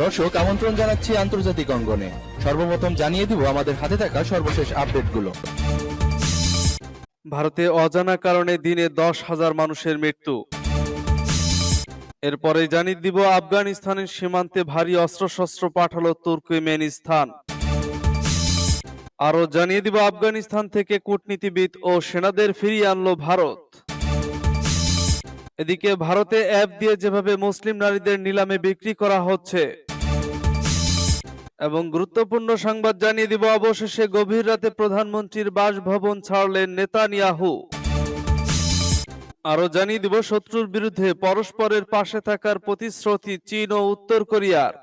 দর্শক, আমন্ত্রণ জানাচ্ছি আন্তর্জাতিক অঙ্গনে। সর্বপ্রথম জানিয়ে দিব আমাদের হাতে থাকা সর্বশেষ আপডেটগুলো। ভারতে অজানা কারণে দিনে দশ হাজার মানুষের মৃত্যু। এরপরে জানিয়ে দিব, আফগানিস্তানের সীমান্তে ভারী অস্ত্রশস্ত্র পাঠালো তুর্কমেনিস্তান আরও জানিয়ে দিব, আফগানিস্তান থেকে কূটনীতিবিদ ও সেনাদের ফিরিয়ে আনলো ভারত। এদিকে ভারতে অ্যাপ দিয়ে যেভাবে মুসলিম নারীদের নিলামে বিক্রি করা হচ্ছে। এবং গুরুত্বপূর্ণ সংবাদ জানিয়ে দিব, অবশেষে গভীর রাতে প্রধানমন্ত্রীর বাসভবন ছাড়লেন নেতানিয়াহু। আরও জানিয়ে দিব, শত্রুর বিরুদ্ধে পরস্পরের পাশে থাকার প্রতিশ্রুতি চীন ও উত্তর কোরিয়ার।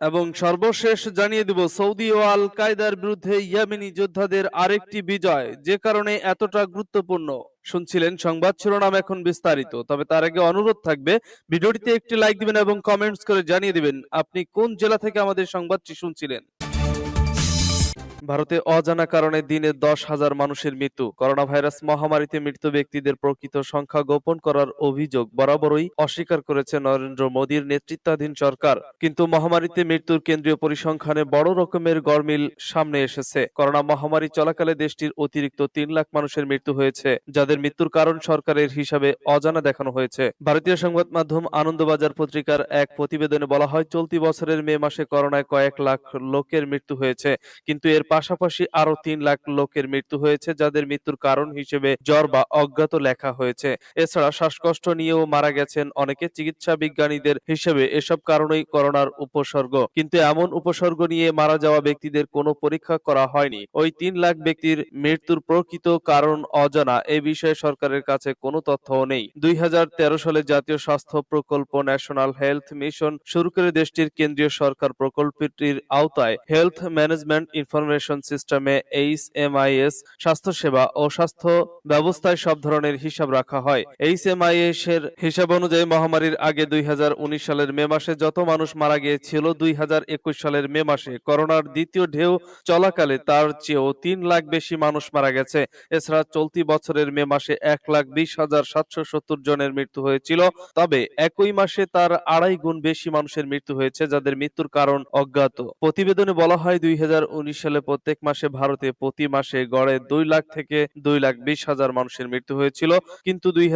এবং সর্বশেষ জানিয়ে দিব, সৌদি ও আল কায়দার বিরুদ্ধে ইয়ামিনি যোদ্ধাদের আরেকটি বিজয়, যে কারণে এতটা গুরুত্বপূর্ণ। শুনছিলেন সংবাদ শিরোনাম এখন বিস্তারিত, তবে তার আগে অনুরোধ থাকবে, ভিডিওটিতে একটি লাইক দিবেন এবং কমেন্টস করে জানিয়ে দিবেন, আপনি কোন জেলা থেকে আমাদের সংবাদটি শুনছিলেন? ভারতে অজানা কারণে দিনে দশ হাজার মানুষের মৃত্যু। করোনা ভাইরাস মহামারীতে মৃত ব্যক্তিদের প্রকৃত সংখ্যা গোপন করার অভিযোগ বরাবরই অস্বীকার করেছে নরেন্দ্র মোদীর নেতৃত্বাধীন সরকার। কিন্তু মহামারীতে মৃত্যুর কেন্দ্রীয় পরিসংখ্যানে বড় রকমের গরমিল সামনে এসেছে। করোনা মহামারী চলাকালে দেশটির অতিরিক্ত তিন লাখ মানুষের মৃত্যু হয়েছে, যাদের মৃত্যুর কারণ সরকারের হিসাবে অজানা দেখানো হয়েছে। ভারতীয় সংবাদ মাধ্যম আনন্দবাজার পত্রিকার এক প্রতিবেদনে বলা হয়, চলতি বছরের মে মাসে করোনায় কয়েক লাখ লোকের মৃত্যু হয়েছে। কিন্তু এর পাশাপাশি আরও তিন লাখ লোকের মৃত্যু হয়েছে, যাদের মৃত্যুর কারণ হিসেবে জ্বর বা অজ্ঞাত লেখা হয়েছে। এছাড়া শ্বাসকষ্ট নিয়েও মারা গেছেন অনেকে চিকিৎসা বিজ্ঞানীদের হিসেবে। এসব কারণেই করোনার উপসর্গ। কিন্তু এমন উপসর্গ নিয়ে মারা যাওয়া ব্যক্তিদের কোনো পরীক্ষা করা হয়নি। ওই তিন লাখ ব্যক্তির মৃত্যুর প্রকৃত কারণ অজানা। এ বিষয়ে সরকারের কাছে কোনো তথ্যও নেই। দুই হাজার তেরো সালে জাতীয় স্বাস্থ্য প্রকল্প ন্যাশনাল হেলথ মিশন শুরু করে দেশটির কেন্দ্রীয় সরকার প্রকল্পটির আওতায় হেলথ ম্যানেজমেন্ট ইনফরমেশন সিস্টেমে এইচ এমআইএস স্বাস্থ্যসেবা ও স্বাস্থ্য ব্যবস্থায় সব ধরনের হিসাব রাখা হয়। এইচ এমআইএস এর হিসাব অনুযায়ী মহামারীর আগে দুই সালের মে মাসে যত মানুষ মারা গিয়েছিল, দুই সালের মে মাসে করোনার দ্বিতীয় ঢেউ চলাকালে তার চেয়েও তিন লাখ বেশি মানুষ মারা গেছে। এছাড়া চলতি বছরের মে মাসে এক লাখ বিশ হাজার সাতশো সত্তর জনের মৃত্যু হয়েছিল। তবে একই মাসে তার আড়াই গুণ বেশি মানুষের মৃত্যু হয়েছে, যাদের মৃত্যুর কারণ অজ্ঞাত। প্রতিবেদনে বলা হয়, দুই হাজার উনিশ সালে প্রত্যেক মাসে ভারতে প্রতি মাসে গড়ে দুই লাখ থেকে দুই লাখ বিশ হাজার মানুষের মৃত্যু হয়েছিল, কিন্তু দুই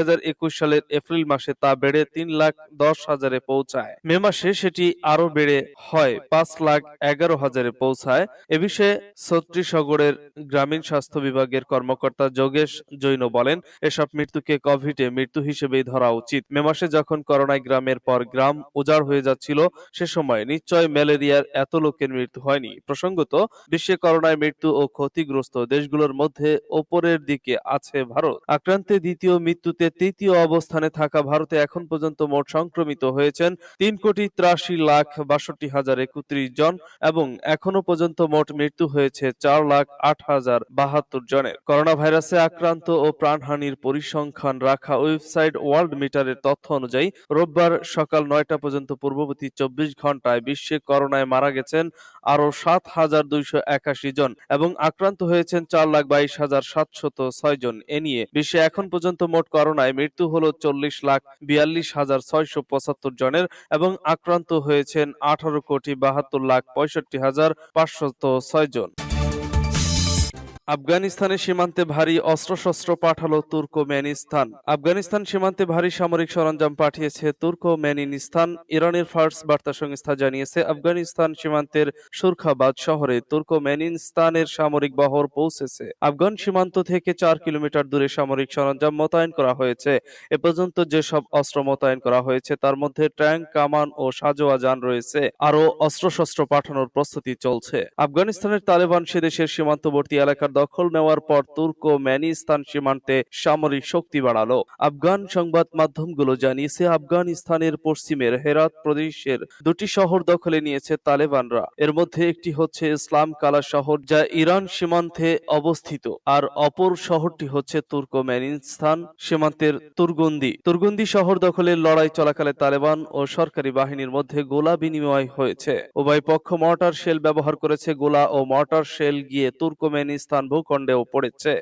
সালের এপ্রিল মাসে তা বেড়ে তিন লাখ দশ হাজারে পৌঁছায়। মে মাসে সেটি আরও বেড়ে হয়, পাঁচ লাখ এগারো হাজারে পৌঁছায়। এ বিষয়ে ছত্রিশগড়ের গ্রামীণ স্বাস্থ্য বিভাগের কর্মকর্তা যোগেশ জৈন বলেন, এসব মৃত্যুকে কোভিডে মৃত্যু হিসেবেই ধরা উচিত। মে মাসে যখন করোনায় গ্রামের পর গ্রাম উজাড় হয়ে যাচ্ছিল, সে সময় নিশ্চয় ম্যালেরিয়ার এত লোকের মৃত্যু হয়নি। প্রসঙ্গত, বিশ্বে করোনায় মৃত্যু ও ক্ষতিগ্রস্ত দেশগুলোর মধ্যে ওপরের দিকে আছে ভারত। আক্রান্তে দ্বিতীয় মৃত্যুতে তৃতীয় অবস্থানে থাকা ভারতে এখন পর্যন্ত মোট সংক্রমিত হয়েছেন তিন কোটি ত্রাশি লাখ বাষট্টি হাজার একত্রিশ জন এবং এখনও পর্যন্ত মোট মৃত্যু হয়েছে চার লাখ আট হাজার বাহাত্তর জনের। করোনা ভাইরাসে আক্রান্ত ও প্রাণহানির পরিসংখ্যান রাখা ওয়েবসাইট ওয়ার্ল্ড মিটারের তথ্য অনুযায়ী, রোববার সকাল নয়টা পর্যন্ত পূর্ববর্তী চব্বিশ ঘন্টায় বিশ্বে করোনায় মারা গেছেন আরও সাত হাজার দুইশো এক একাশি জন এবং আক্রান্ত হয়েছেন চার লাখ বাইশ হাজার সাতশত ছয় জন। এ নিয়ে বিশ্বে এখন পর্যন্ত মোট করোনায় মৃত্যু হল চল্লিশ লাখ বিয়াল্লিশ হাজার ছয়শো পঁচাত্তর জনের এবং আক্রান্ত হয়েছেন আঠারো কোটি বাহাত্তর লাখ পঁয়ষট্টি হাজার পাঁচশত ছয় জন। আফগানিস্তানের সীমান্তে ভারী অস্ত্রশস্ত্র পাঠালো তুর্কমেনিস্তান। আফগানিস্তান সীমান্তে ভারী সামরিক সরঞ্জাম পাঠিয়েছে তুর্কমেনিস্তান। ইরানের ফার্স বার্তা সংস্থা জানিয়েছে, আফগানিস্তান সীমান্তের সুরখাবাদ শহরে তুর্কমেনিস্তানের সামরিক বহর পৌঁছেছে। আফগান সীমান্ত থেকে চার কিলোমিটার দূরে সামরিক সরঞ্জাম মোতায়েন করা হয়েছে। এ পর্যন্ত যেসব অস্ত্র মোতায়েন করা হয়েছে, তার মধ্যে ট্যাঙ্ক, কামান ও সাজোয়া যান রয়েছে। আরও অস্ত্রশস্ত্র পাঠানোর প্রস্তুতি চলছে। আফগানিস্তানের তালেবান সে দেশের সীমান্তবর্তী এলাকার দখল নেওয়ার পর তুর্কমেনিস্তান সীমান্তে সামরিক শক্তি বাড়ালো। আফগান সংবাদ মাধ্যমগুলো জানিয়েছে, আফগানিস্তানের পশ্চিমের হেরাত প্রদেশের দুটি শহর দখলে নিয়েছে তালেবানরা। এর মধ্যে একটি হচ্ছে ইসলাম কালা শহর, যা ইরান সীমান্তে অবস্থিত, আর অপর শহরটি হচ্ছে তুর্কমেনিস্তান সীমান্তের তুরগুন্দি। তুরগুন্দি শহর দখলের লড়াই চলাকালে তালেবান ও সরকারি বাহিনীর মধ্যে গোলা বিনিময় হয়েছে। উভয় পক্ষ মর্টার শেল ব্যবহার করেছে। গোলা ও মর্টার শেল গিয়ে তুর্কমেনিস্তান ভূখণ্ডেও পড়েছে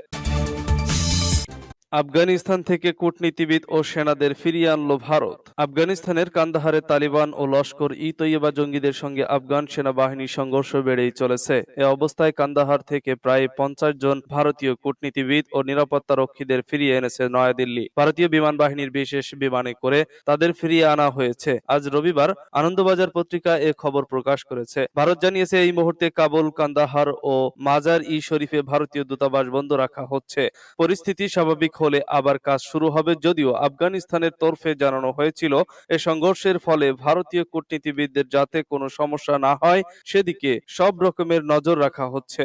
আফগানিস্তান থেকে কূটনীতিবিদ ও সেনাদের ফিরিয়ে আনলো ভারত। আফগানিস্তানের কান্দাহারে তালিবান ও লস্কর ই তৈয়বা জঙ্গিদের সঙ্গে আফগান সেনাবাহিনীর সংঘর্ষ বেড়েই চলেছে। এ অবস্থায় কান্দাহার থেকে প্রায় পঞ্চাশ জন ভারতীয় কূটনীতিবিদ ও নিরাপত্তা রক্ষীদের ফিরিয়ে এনেছে নয়াদিল্লি। ভারতীয় বিমান বাহিনীর বিশেষ বিমানে করে তাদের ফিরিয়ে আনা হয়েছে। আজ রবিবার আনন্দবাজার পত্রিকা এ খবর প্রকাশ করেছে। ভারত জানিয়েছে, এই মুহূর্তে কাবুল, কান্দাহার ও মাজার ই শরীফে ভারতীয় দূতাবাস বন্ধ রাখা হচ্ছে। পরিস্থিতি স্বাভাবিক হলে আবার কাজ শুরু হবে যদিও আফগানিস্তানের তরফে জানানো হয়েছিল, এ সংঘর্ষের ফলে ভারতীয় কূটনীতিবিদদের যাতে কোনো সমস্যা না হয়, সেদিকে সব রকমের নজর রাখা হচ্ছে।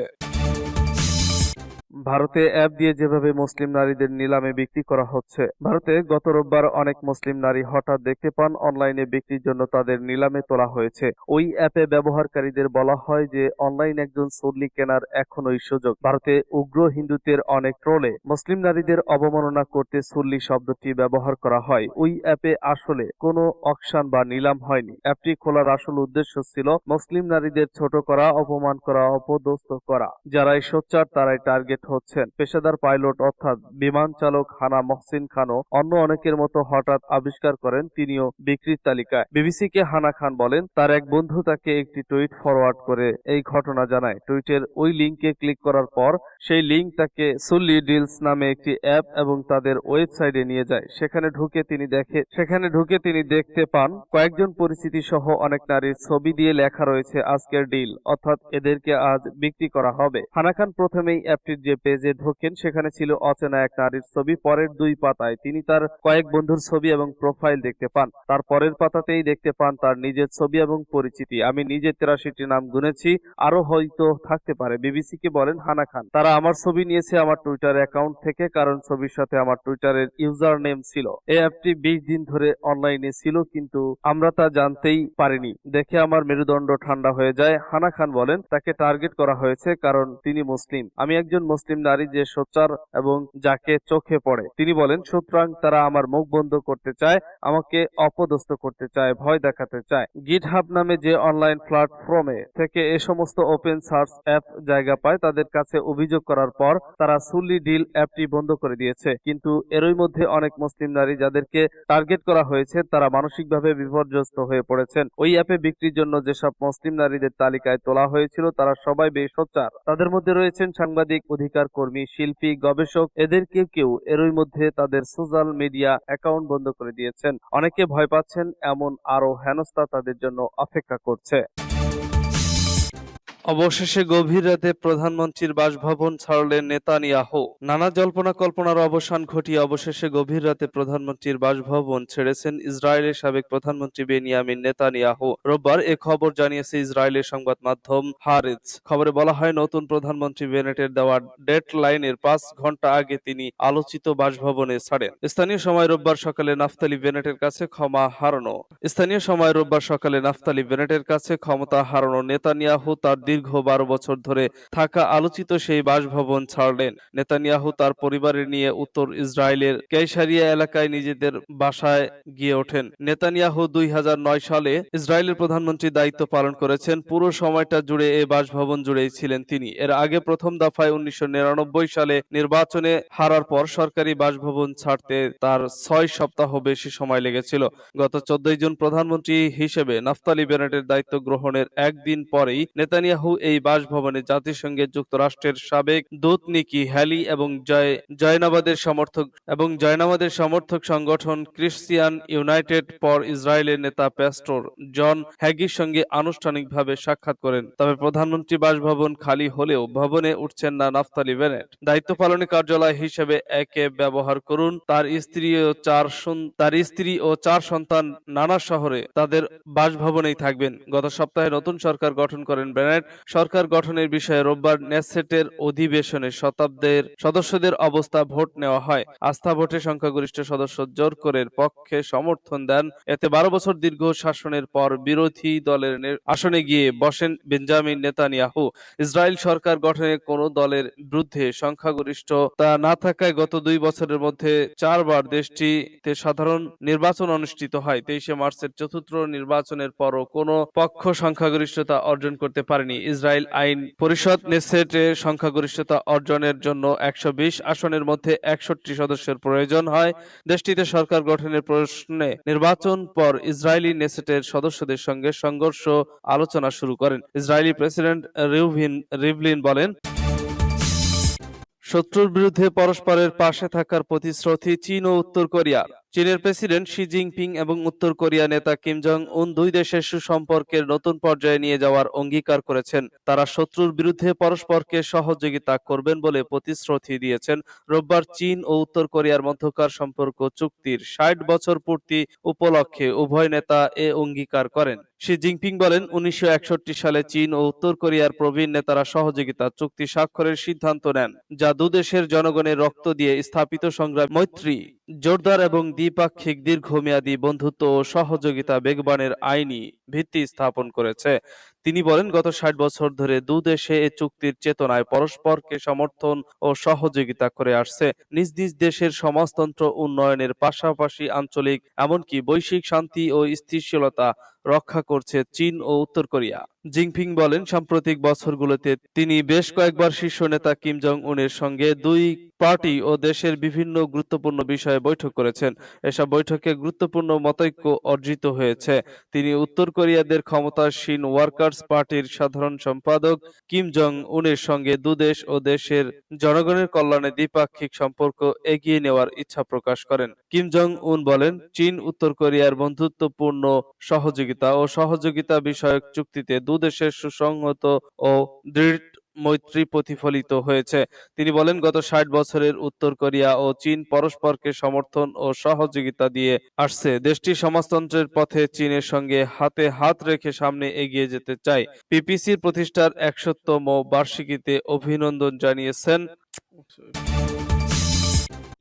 ভারতে অ্যাপ দিয়ে যেভাবে মুসলিম নারীদের নিলামে বিক্রি করা হচ্ছে, ভারতে গত রোববার অনেক মুসলিম নারী হঠাৎ দেখতে পান অনলাইনে বিক্রির জন্য তাদের নিলামে তোলা হয়েছে। ওই অ্যাপে ব্যবহারকারীদের বলা হয় যে, অনলাইন একজন সল্লি কেনার এখনই সুযোগ। ভারতে উগ্র হিন্দুত্বের অনেক ট্রোলে মুসলিম নারীদের অবমাননা করতে সুল্লি শব্দটি ব্যবহার করা হয়। ওই অ্যাপে আসলে কোনো অকশান বা নিলাম হয়নি। অ্যাপটি খোলার আসল উদ্দেশ্য ছিল মুসলিম নারীদের ছোট করা, অপমান করা, অপদস্থ করা। যারাই সোচ্চার, তারাই টার্গেট হচ্ছেন। পেশাদার পাইলট অর্থাৎ বিমান চালক হানা মহসিন খানও অন্য অনেকের মতো হঠাৎ আবিষ্কার করেন, তিনিও বিক্রির তালিকায়। বিবিসিকে হানা খান বলেন, তার এক বন্ধু তাকে একটি টুইট ফরওয়ার্ড করে এই ঘটনা জানায়। টুইটের ওই লিঙ্কে ক্লিক করার পর সেই লিঙ্ক তাকে সুল্লি ডিলস নামে একটি অ্যাপ এবং তাদের ওয়েবসাইটে নিয়ে যায়। সেখানে ঢুকে তিনি দেখে, সেখানে ঢুকে তিনি দেখতে পান, কয়েকজন পরিচিতি সহ অনেক নারীর ছবি দিয়ে লেখা রয়েছে আজকের ডিল, অর্থাৎ এদেরকে আজ বিক্রি করা হবে। হানা খান প্রথমেই অ্যাপটির যে পেজে ঢোকেন, সেখানে ছিল অচেনা এক নারীর ছবি, পরের দুই পাতায়। তিনি তার কয়েক বন্ধুর ছবি এবং প্রোফাইল দেখতে পান। তার পরের পাতাতেই দেখতে পান তার নিজের ছবি এবং পরিচিতি। আমি নিজে তেরাশিটি নাম গুনেছি আরও হয়তো থাকতে পারে। বিবিসিকে বলেন, হানা খান। তারা আমার ছবি নিয়েছে আমার টুইটার অ্যাকাউন্ট থেকে, কারণ ছবির সাথে আমার টুইটারের ইউজার নেম ছিল। এই অ্যাপটি বিশ দিন ধরে অনলাইনে ছিল, কিন্তু আমরা তা জানতেই পারিনি। দেখে আমার মেরুদণ্ড ঠান্ডা হয়ে যায়। হানা খান বলেন, তাকে টার্গেট করা হয়েছে, কারণ তিনি মুসলিম। আমি একজন মুসলিম নারী যে সোচ্চার এবং যাকে চোখে পড়ে। তিনি বলেন, সুতরাং তারা আমার মুখ বন্ধ করতে চায়, আমাকে অপদস্থ করতে চায়, ভয় দেখাতে চায়। গিট হাব নামে যে অনলাইন প্ল্যাটফর্মে থেকে এ সমস্ত ওপেন সার্চ অ্যাপ জায়গা পায়, তাদের কাছে অভিযোগ করার পর তারা সুল্লি ডিল অ্যাপটি বন্ধ করে দিয়েছে। কিন্তু এরই মধ্যে অনেক মুসলিম নারী যাদেরকে টার্গেট করা হয়েছে, তারা মানসিকভাবে বিপর্যস্ত হয়ে পড়েছেন। ওই অ্যাপে বিক্রির জন্য যেসব মুসলিম নারীদের তালিকায় তোলা হয়েছিল, তারা সবাই বেশ সোচ্চার। তাদের মধ্যে রয়েছেন সাংবাদিক, অধিকার কর্মী শিল্পী, গবেষক এদের কেউ কেউ এরই মধ্যে তাদের সোশ্যাল মিডিয়া অ্যাকাউন্ট বন্ধ করে দিয়েছেন। অনেকে ভয় পাচ্ছেন, এমন আরও হেনস্থা তাদের জন্য অপেক্ষা করছে। অবশেষে গভীর রাতে প্রধানমন্ত্রীর বাসভবন ছাড়লেন নেতানিয়াহু। নানা জল্পনা কল্পনার অবসান ঘটিয়ে অবশেষে গভীর রাতে প্রধানমন্ত্রীর বাসভবন ছেড়েছেন ইসরায়েলের সাবেক প্রধানমন্ত্রী বেনিয়ামিন নেতানিয়াহু। রোববার এ খবর জানিয়েছে ইসরায়েলের সংবাদ মাধ্যম হারিজ। খবরে বলা হয়, নতুন প্রধানমন্ত্রী বেনেটের দেওয়া ডেট লাইনের পাঁচ ঘণ্টা আগে তিনি আলোচিত বাসভবনে ছাড়েন। স্থানীয় সময় রোববার সকালে নাফতালি বেনেটের কাছে ক্ষমা হারানো। স্থানীয় সময় রোববার সকালে নাফতালি বেনেটের কাছে ক্ষমতা হারানো নেতানিয়াহু তার দীর্ঘ বারো বছর ধরে থাকা আলোচিত সেই বাসভবন ছাড়লেন। নেতানিয়াহু তার পরিবারের নিয়ে উত্তর ইসরায়েলের কেইসারিয়া এলাকায় নিজেদের বাসায় গিয়ে ওঠেন। নেতানিয়াহু দুই সালে ইসরায়েলের প্রধানমন্ত্রী দায়িত্ব পালন করেছেন। পুরো সময়টা জুড়ে এই বাসভবন জুড়েই ছিলেন তিনি। এর আগে প্রথম দফায় উনিশশো নিরানব্বই সালে নির্বাচনে হারার পর সরকারি বাসভবন ছাড়তে তার ছয় সপ্তাহ বেশি সময় লেগেছিল। গত চোদ্দই জুন প্রধানমন্ত্রী হিসেবে নাফতালি বেনেটের দায়িত্ব গ্রহণের একদিন পরেই নেতানিয়াহু এই বাসভবনে জাতিসংঘের যুক্তরাষ্ট্রের সাবেক দূত নিকি হ্যালি এবং জয়, জয়নাবাদের সমর্থক এবং জয়নাবাদের সমর্থক সংগঠন ক্রিশ্চিয়ান ইউনাইটেড ফর ইসরায়েলের নেতা প্যাস্টর জন হ্যাগির সঙ্গে আনুষ্ঠানিকভাবে সাক্ষাৎ করেন। তবে প্রধানমন্ত্রী বাসভবন খালি হলেও ভবনে উঠছেন না নাফতালি বেনেট। দায়িত্ব পালনে কার্যালয় হিসেবে একে ব্যবহার করুন। তার স্ত্রী ও চার তার স্ত্রী ও চার সন্তান নানা শহরে তাদের বাসভবনেই থাকবেন। গত সপ্তাহে নতুন সরকার গঠন করেন বেনেট। সরকার গঠনের বিষয়ে রোববার নেসেটের অধিবেশনে শতাব্দের সদস্যদের অবস্থা ভোট নেওয়া হয়। আস্থা ভোটে সংখ্যাগরিষ্ঠ সদস্য জোর করে পক্ষে সমর্থন দেন। এতে বারো বছর দীর্ঘ শাসনের পর বিরোধী দলের আসনে গিয়ে বসেন বেঞ্জামিন নেতানিয়াহু। ইসরায়েল সরকার গঠনে কোন দলের বিরুদ্ধে সংখ্যাগরিষ্ঠতা না থাকায় গত দুই বছরের মধ্যে চারবার দেশটিতে সাধারণ নির্বাচন অনুষ্ঠিত হয়। তেইশে মার্চের চতুর্থ নির্বাচনের পরও কোনো পক্ষ সংখ্যাগরিষ্ঠতা অর্জন করতে পারেনি। ইসরায়েল আইন পরিষদ নেসেটে সংখ্যাগরিষ্ঠতা অর্জনের জন্য একশো আসনের মধ্যে একষট্টি সদস্যের প্রয়োজন হয়। দেশটিতে সরকার গঠনের প্রশ্নে নির্বাচন পর ইসরায়েলি নেসেটের সদস্যদের সঙ্গে সংঘর্ষ আলোচনা শুরু করেন। ইসরায়েলি প্রেসিডেন্ট রিউভিন রিভলিন বলেন, শত্রুর বিরুদ্ধে পরস্পরের পাশে থাকার প্রতিশ্রুতি চীন ও উত্তর কোরিয়া চীনের প্রেসিডেন্ট শি জিনপিং এবং উত্তর কোরিয়া নেতা কিম জং উন দুই দেশের সুসম্পর্কের নতুন পর্যায়ে নিয়ে যাওয়ার অঙ্গীকার করেছেন। তারা শত্রুর বিরুদ্ধে পরস্পরকে সহযোগিতা করবেন বলে প্রতিশ্রুতি দিয়েছেন। রোববার চীন ও উত্তর কোরিয়ার মধ্যকার সম্পর্ক চুক্তির ষাট বছর পূর্তি উপলক্ষে উভয় নেতা এ অঙ্গীকার করেন। শি জিনপিং বলেন, উনিশশো একষট্টি সালে চীন ও উত্তর কোরিয়ার প্রবীণ নেতারা সহযোগিতা, চুক্তি স্বাক্ষরের সিদ্ধান্ত নেন, যা দুদেশের জনগণের রক্ত দিয়ে স্থাপিত সংগ্রাম, মৈত্রী, জোরদার এবং দ্বিপাক্ষিক দীর্ঘমেয়াদী বন্ধুত্ব ও সহযোগিতা বেগবানের আইনি ভিত্তি স্থাপন করেছে। তিনি বলেন, গত ষাট বছর ধরে দুদেশে এ চুক্তির চেতনায় পরস্পরকে সমর্থন ও সহযোগিতা করে আসছে। নিজ নিজ দেশের সমাজতন্ত্র উন্নয়নের পাশাপাশি আঞ্চলিক, এমনকি বৈশ্বিক শান্তি ও স্থিতিশীলতা রক্ষা করছে চীন ও উত্তর কোরিয়া। জিনপিং বলেন, সাম্প্রতিক বছরগুলোতে তিনি বেশ কয়েকবার শীর্ষ নেতা কিম জং উনের সঙ্গে দুই পার্টি ও দেশের বিভিন্ন গুরুত্বপূর্ণ বিষয়ে বৈঠক করেছেন। এসব বৈঠকে গুরুত্বপূর্ণ মতৈক্য অর্জিত হয়েছে। তিনি উত্তর কোরিয়াদের ক্ষমতাসীন ওয়ার্কার্স পার্টির সাধারণ সম্পাদক কিম জং উনের সঙ্গে দুদেশ ও দেশের জনগণের কল্যাণে দ্বিপাক্ষিক সম্পর্ক এগিয়ে নেওয়ার ইচ্ছা প্রকাশ করেন। কিম জং উন বলেন, চীন, উত্তর কোরিয়ার বন্ধুত্বপূর্ণ সহযোগিতা ও সহযোগিতা বিষয়ক চুক্তিতে দুদেশের সুসংহত ও দৃঢ় মৈত্রী প্রতিফলিত হয়েছে। তিনি বলেন, গত ষাট বছরের উত্তর কোরিয়া ও চীন পরস্পরকে সমর্থন ও সহযোগিতা দিয়ে আসছে। দেশটি সমাজতন্ত্রের পথে চীনের সঙ্গে হাতে হাত রেখে সামনে এগিয়ে যেতে চায়। পিপিসির প্রতিষ্ঠার একশোতম বার্ষিকীতে অভিনন্দন জানিয়েছেন।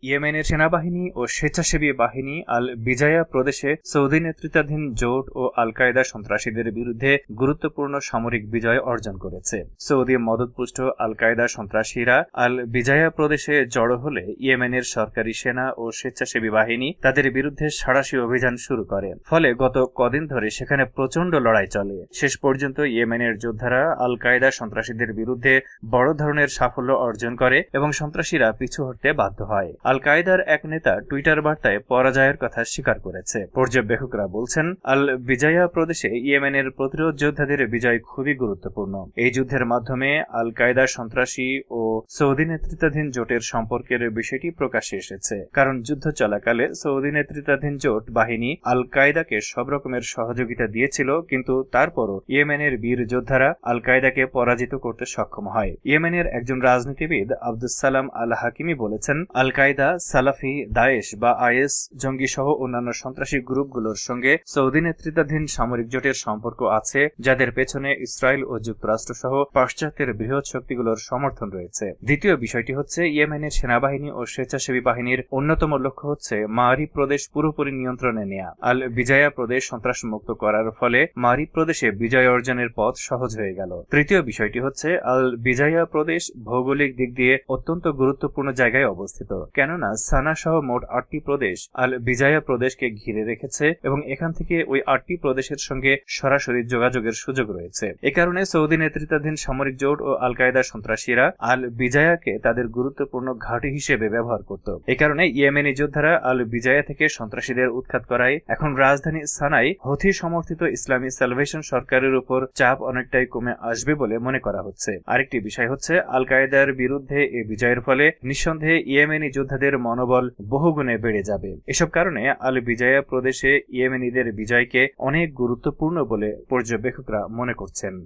ইয়েমেনের সেনাবাহিনী ও স্বেচ্ছাসেবী বাহিনী আল বিজায়া প্রদেশে সৌদি নেতৃত্বাধীন জোট ও আল কায়দা সন্ত্রাসীদের বিরুদ্ধে গুরুত্বপূর্ণ সামরিক বিজয় অর্জন করেছে। সৌদি মদতপুষ্ট আল কায়দা সন্ত্রাসীরা আল বিজায়া প্রদেশে জড়ো হলে ইয়েমেনের সরকারি সেনা ও স্বেচ্ছাসেবী বাহিনী তাদের বিরুদ্ধে সাড়াশি অভিযান শুরু করে। ফলে গত কদিন ধরে সেখানে প্রচণ্ড লড়াই চলে। শেষ পর্যন্ত ইয়েমেনের যোদ্ধারা আল কায়দা সন্ত্রাসীদের বিরুদ্ধে বড় ধরনের সাফল্য অর্জন করে এবং সন্ত্রাসীরা পিছু হটতে বাধ্য হয়। আল কায়দার এক নেতা টুইটার বার্তায় পরাজয়ের কথা স্বীকার করেছে। পর্যবেক্ষকরা বলছেন আল বিজায়া প্রদেশে ইয়েমেনের প্রতিরোধ যোদ্ধাদের বিজয় খুবই গুরুত্বপূর্ণ। এই যুদ্ধের মাধ্যমে আল কায়দা সন্ত্রাসী ও সৌদি নেতৃত্বাধীন জোটের সম্পর্কের বিষয়টি প্রকাশ্যে এসেছে। কারণ যুদ্ধ চলাকালে সৌদি নেতৃত্বাধীন জোট বাহিনী আল কায়দাকে সব রকমের সহযোগিতা দিয়েছিল, কিন্তু তারপরও ইয়েমেনের বীর যোদ্ধারা আল কায়দাকে পরাজিত করতে সক্ষম হয়। ইয়েমেনের একজন রাজনীতিবিদ আব্দুস সালাম আল হাকিমি বলেছেন আল কায়দা সালাফি, দায়েশ বা আইএস জঙ্গি সহ অন্যান্য সন্ত্রাসী গ্রুপগুলোর সঙ্গে সৌদি নেতৃত্বাধীন সামরিক জোটের সম্পর্ক আছে, যাদের পেছনে ইসরায়েল ও যুক্তরাষ্ট্র সহ পাশ্চাত্যের বৃহৎ শক্তিগুলোর সমর্থন রয়েছে। দ্বিতীয় বিষয়টি হচ্ছে, ইয়েমেনের সেনাবাহিনী ও স্বেচ্ছাসেবী বাহিনীর অন্যতম লক্ষ্য হচ্ছে মারি প্রদেশ পুরোপুরি নিয়ন্ত্রণে নেয়া। আল বিজয়া প্রদেশ সন্ত্রাসমুক্ত করার ফলে মারি প্রদেশে বিজয় অর্জনের পথ সহজ হয়ে গেল। তৃতীয় বিষয়টি হচ্ছে, আল বিজয়া প্রদেশ ভৌগোলিক দিক দিয়ে অত্যন্ত গুরুত্বপূর্ণ জায়গায় অবস্থিত। কেননা সানা সহ মোট আটটি প্রদেশ আল বিজায়া প্রদেশকে ঘিরে রেখেছে এবং এখান থেকে ওই আটটি প্রদেশের সঙ্গে সরাসরি যোগাযোগের সুযোগ রয়েছে। এ কারণে সৌদি নেতৃত্বাধীন সামরিক জোট ও আল কায়দা সন্ত্রাসীরা আল বিজায়াকে তাদের গুরুত্বপূর্ণ ঘাঁটি হিসেবে ব্যবহার করত। এ কারণে ইয়েমেনি যোদ্ধারা আল বিজায়া থেকে সন্ত্রাসীদের উৎখাত করায় এখন রাজধানী সানাই হথি সমর্থিত ইসলামী সালভেশন সরকারের উপর চাপ অনেকটাই কমে আসবে বলে মনে করা হচ্ছে। আরেকটি বিষয় হচ্ছে আল কায়দার বিরুদ্ধে এই বিজয়ের ফলে নিঃসন্দেহে ইয়েমেনি যোদ্ধাদের মনোবল বহুগুণে বেড়ে যাবে। এসব কারণে আল বিজয়া প্রদেশে ইয়েমেনিদের বিজয়কে অনেক গুরুত্বপূর্ণ বলে পর্যবেক্ষকরা মনে করছেন।